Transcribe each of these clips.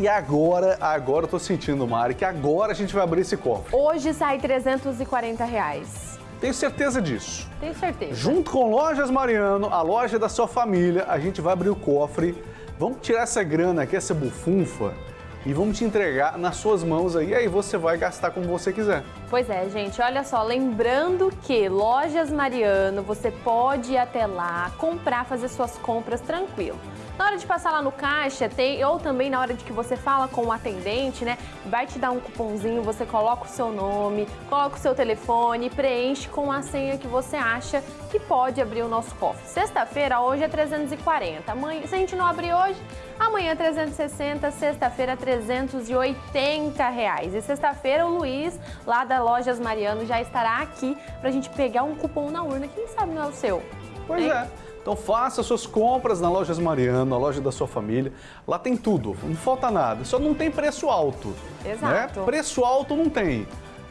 E agora, agora eu tô sentindo, Mari, que agora a gente vai abrir esse cofre. Hoje sai 340 reais. Tenho certeza disso. Tenho certeza. Junto com Lojas Mariano, a loja da sua família, a gente vai abrir o cofre. Vamos tirar essa grana aqui, essa bufunfa, e vamos te entregar nas suas mãos aí. Aí você vai gastar como você quiser. Pois é, gente, olha só, lembrando que Lojas Mariano, você pode ir até lá, comprar, fazer suas compras tranquilo. Na hora de passar lá no caixa, tem, ou também na hora de que você fala com o atendente, né? Vai te dar um cupomzinho, você coloca o seu nome, coloca o seu telefone, preenche com a senha que você acha que pode abrir o nosso cofre. Sexta-feira, hoje é 340. Amanhã, se a gente não abrir hoje, amanhã é 360, sexta-feira 380 reais. E sexta-feira o Luiz, lá da Lojas Mariano, já estará aqui pra gente pegar um cupom na urna. Quem sabe não é o seu? Pois Hein? é. Então faça suas compras na Lojas Mariano, na loja da sua família. Lá tem tudo, não falta nada. Só não tem preço alto. Exato. Né? Preço alto não tem.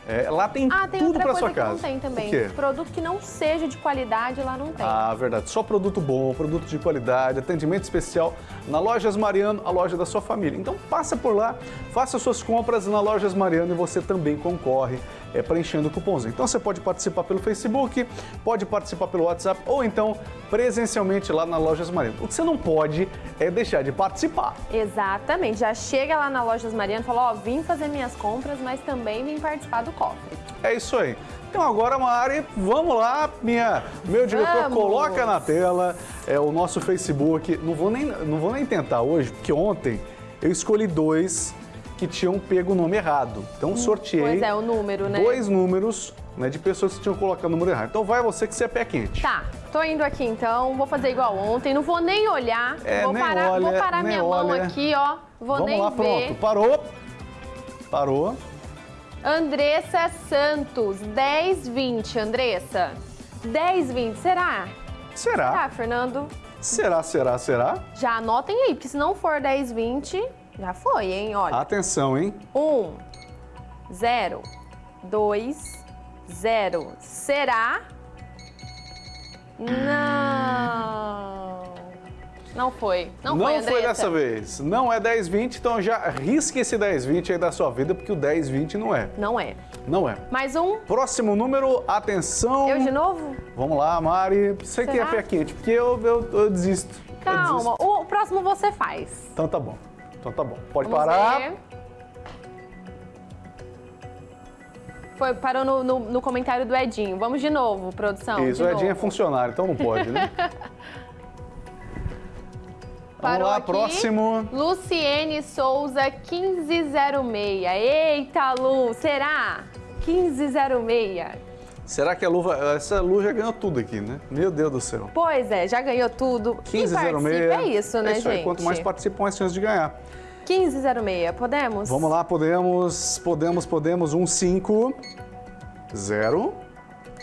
É, lá tem Ah, tem tudo outra para coisa sua que casa. não tem também. O quê? Produto que não seja de qualidade lá não tem. Ah, verdade. Só produto bom, produto de qualidade, atendimento especial na Lojas Mariano, a loja da sua família. Então passa por lá, faça suas compras na Lojas Mariano e você também concorre é, preenchendo o cupomzinho. Então você pode participar pelo Facebook, pode participar pelo WhatsApp ou então presencialmente lá na Lojas Mariano. O que você não pode é deixar de participar. Exatamente. Já chega lá na Lojas Mariano e fala, ó, vim fazer minhas compras, mas também vim participar do cofre. É isso aí. Então agora, Mari, vamos lá, minha, meu diretor, Vamos. coloca na tela é, o nosso Facebook. Não vou, nem, não vou nem tentar hoje, porque ontem eu escolhi dois que tinham pego o nome errado. Então sorteei Pois é, o número, né? dois números né, de pessoas que tinham colocado o número errado. Então vai você que você é pé quente. Tá, tô indo aqui então, vou fazer igual ontem, não vou nem olhar, É, vou, nem parar, olha, vou parar minha mão olha. aqui, ó, vou Vamos nem lá, ver. pronto. Parou. Parou. Andressa Santos, 1020, Andressa. 1020, será? Será? Tá, Fernando? Será, será, será? Já anotem aí, porque se não for 1020, já foi, hein? Olha. Atenção, hein? 1, 0, 2, 0. Será? Não. Não foi. Não, foi, Andressa. dessa vez. Não é 1020, então já risque esse 1020 aí da sua vida, porque o 1020 não é. Não é. Não é. Mais um. Próximo número, atenção. Eu de novo? Vamos lá, Mari. Você que é Será? pé quente, porque eu, eu, eu desisto. Eu Calma. desisto. O próximo você faz. Então tá bom. Então tá bom. Pode Vamos parar. ver. Foi, parou no, no- no comentário do Edinho. Vamos de novo, produção. Isso, o Edinho é novo. funcionário, então não pode, né? Vamos Parou lá, aqui. próximo. Luciene Souza 1506. Eita, Lu, será? 1506. Será que a luva. Essa Lu já ganhou tudo aqui, né? Meu Deus do céu. Pois é, já ganhou tudo. Quem 1506. participa é isso, né, é isso aí. gente? Quanto mais participam, mais chance de ganhar. 1506, podemos? Vamos lá, podemos, podemos, podemos. Um, cinco, zero,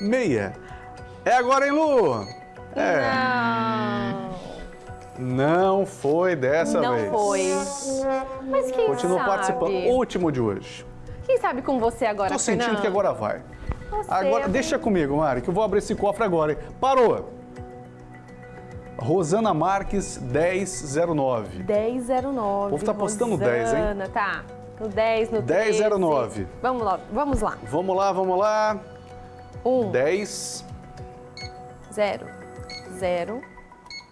meia. É agora, hein, Lu? É. Não. Não foi dessa Não vez. foi. Mas quem Continua sabe? participando. Último de hoje. Quem sabe com você agora, Tô sentindo Fernando? que agora vai. Você Agora, deixa comigo, Mari, que eu vou abrir esse cofre agora. hein? Parou. Rosana Marques, 1009. 1009. O povo tá postando 10, hein? Rosana, Tá. No 10, no 13. 1009. Vamos lá, vamos lá. Vamos lá, vamos lá. 1, 10. 0, 0,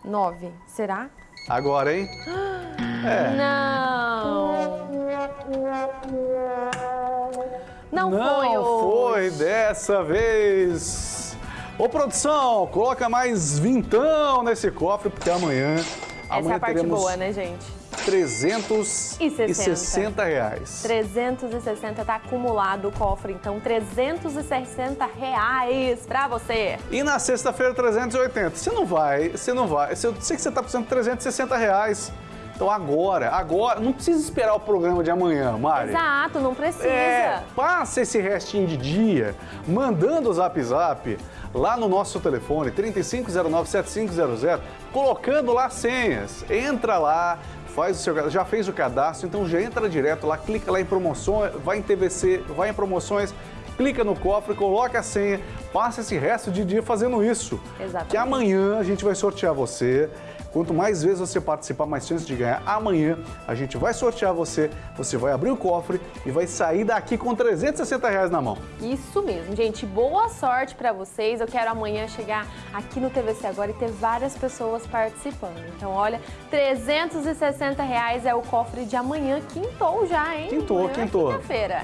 9. Será? Agora, hein? É. Não. Não, Não foi foi hoje. dessa vez. Ô, produção, coloca mais vintão nesse cofre, porque amanhã, Essa amanhã é a parte boa, né, gente? 360 reais. 360 tá acumulado o cofre, então 360 reais pra você. E na sexta-feira, 380. Você não vai, você não vai. Eu sei que você tá precisando de 360 reais. Então agora, agora, não precisa esperar o programa de amanhã, Mari. Exato, não precisa. É, passa esse restinho de dia mandando o zap zap lá no nosso telefone 3509-7500, colocando lá senhas. Entra lá, faz o seu, já fez o cadastro, então já entra direto lá, clica lá em promoções, vai em TVC, vai em promoções, clica no cofre, coloca a senha, passa esse resto de dia fazendo isso. Exatamente. Que amanhã a gente vai sortear você Quanto mais vezes você participar, mais chance de ganhar. Amanhã a gente vai sortear você, você vai abrir o cofre e vai sair daqui com 360 reais na mão. Isso mesmo, gente. Boa sorte para vocês. Eu quero amanhã chegar aqui no TVC Agora e ter várias pessoas participando. Então, olha, 360 reais é o cofre de amanhã. Quintou já, hein? Quintou, amanhã é quintou. quinta-feira.